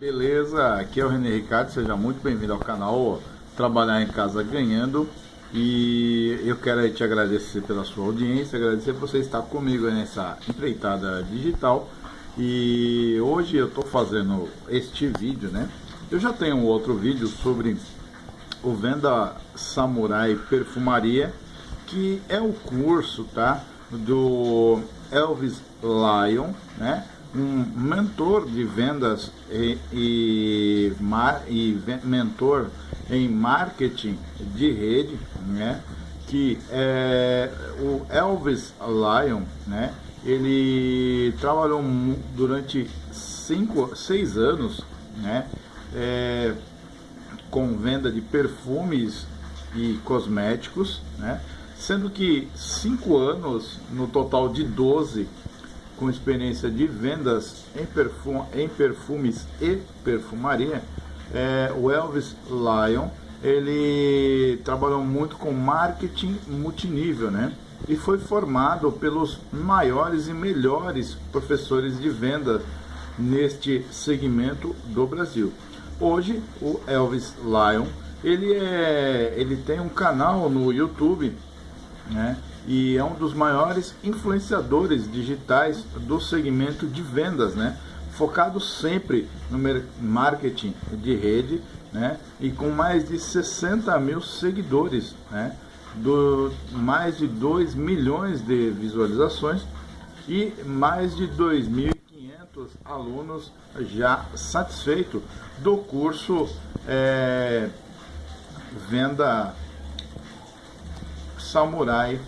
Beleza, aqui é o René Ricardo, seja muito bem-vindo ao canal Trabalhar em Casa Ganhando e eu quero te agradecer pela sua audiência, agradecer por você estar comigo nessa empreitada digital e hoje eu estou fazendo este vídeo, né? Eu já tenho outro vídeo sobre o Venda Samurai Perfumaria que é o curso, tá? Do Elvis Lyon, né? Um mentor de vendas e, e, e, mentor em marketing de rede, né? que é o Elvis Lyon, né? ele trabalhou durante cinco, seis anos né? É, com venda de perfumes e cosméticos, né? sendo que cinco anos no total de 12 com experiência de vendas em, perfum, em perfumes e perfumaria, é, o Elvis Lyon, ele trabalhou muito com marketing multinível, né? E foi formado pelos maiores e melhores professores de venda neste segmento do Brasil. Hoje, o Elvis Lyon, ele, é, ele tem um canal no YouTube, né? E é um dos maiores influenciadores digitais do segmento de vendas, né? Focado sempre no marketing de rede, né? E com mais de 60 mil seguidores, né? Do, mais de 2 milhões de visualizações e mais de 2.500 alunos já satisfeitos do curso é, Venda Samurai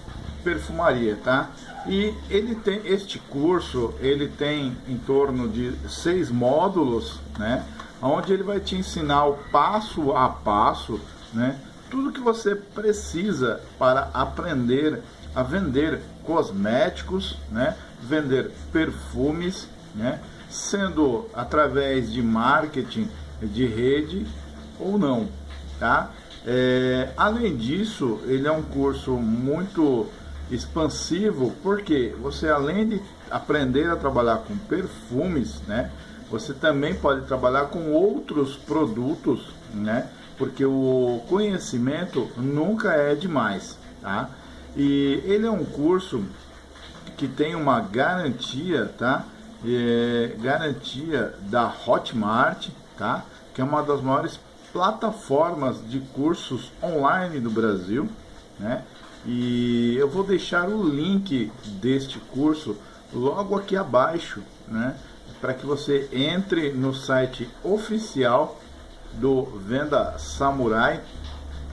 perfumaria, tá? E ele tem este curso, ele tem em torno de seis módulos, né? Onde ele vai te ensinar o passo a passo, né? Tudo que você precisa para aprender a vender cosméticos, né? Vender perfumes, né? Sendo através de marketing de rede ou não, tá? É, além disso, ele é um curso muito expansivo, porque você além de aprender a trabalhar com perfumes, né, você também pode trabalhar com outros produtos, né, porque o conhecimento nunca é demais, tá? E ele é um curso que tem uma garantia, tá? É, garantia da Hotmart, tá? Que é uma das maiores plataformas de cursos online do Brasil, né? E eu vou deixar o link deste curso logo aqui abaixo, né? Para que você entre no site oficial do Venda Samurai,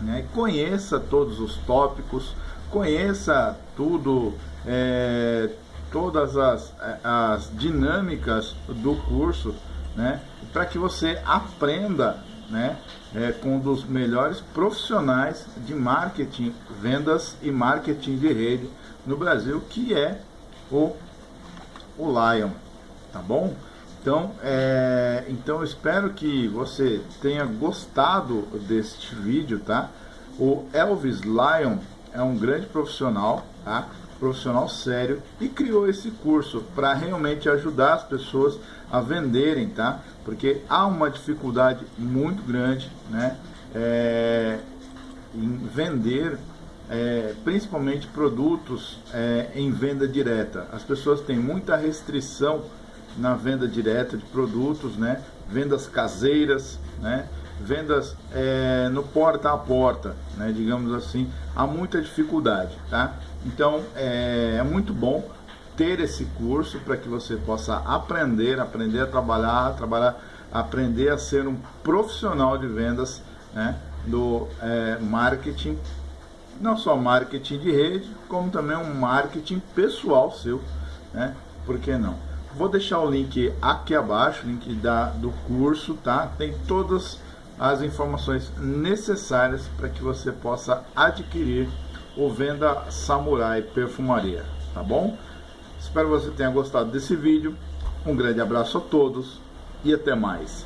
né? Conheça todos os tópicos, conheça tudo, é, todas as, as dinâmicas do curso, né? Para que você aprenda né, é, com um dos melhores profissionais de marketing, vendas e marketing de rede no Brasil, que é o, o Lion, tá bom? Então, é, então espero que você tenha gostado deste vídeo, tá? O Elvis Lion é um grande profissional, tá? profissional sério e criou esse curso para realmente ajudar as pessoas a venderem, tá? Porque há uma dificuldade muito grande, né? É, em vender, é, principalmente produtos é, em venda direta. As pessoas têm muita restrição na venda direta de produtos, né? Vendas caseiras, né? Vendas é, no porta a porta, né, digamos assim, há muita dificuldade, tá? Então é, é muito bom ter esse curso para que você possa aprender, aprender a trabalhar, trabalhar, aprender a ser um profissional de vendas, né, do é, marketing, não só marketing de rede, como também um marketing pessoal seu, né? Por que não? Vou deixar o link aqui abaixo, link da, do curso, tá? Tem todas as informações necessárias para que você possa adquirir o Venda Samurai Perfumaria, tá bom? Espero que você tenha gostado desse vídeo. Um grande abraço a todos e até mais.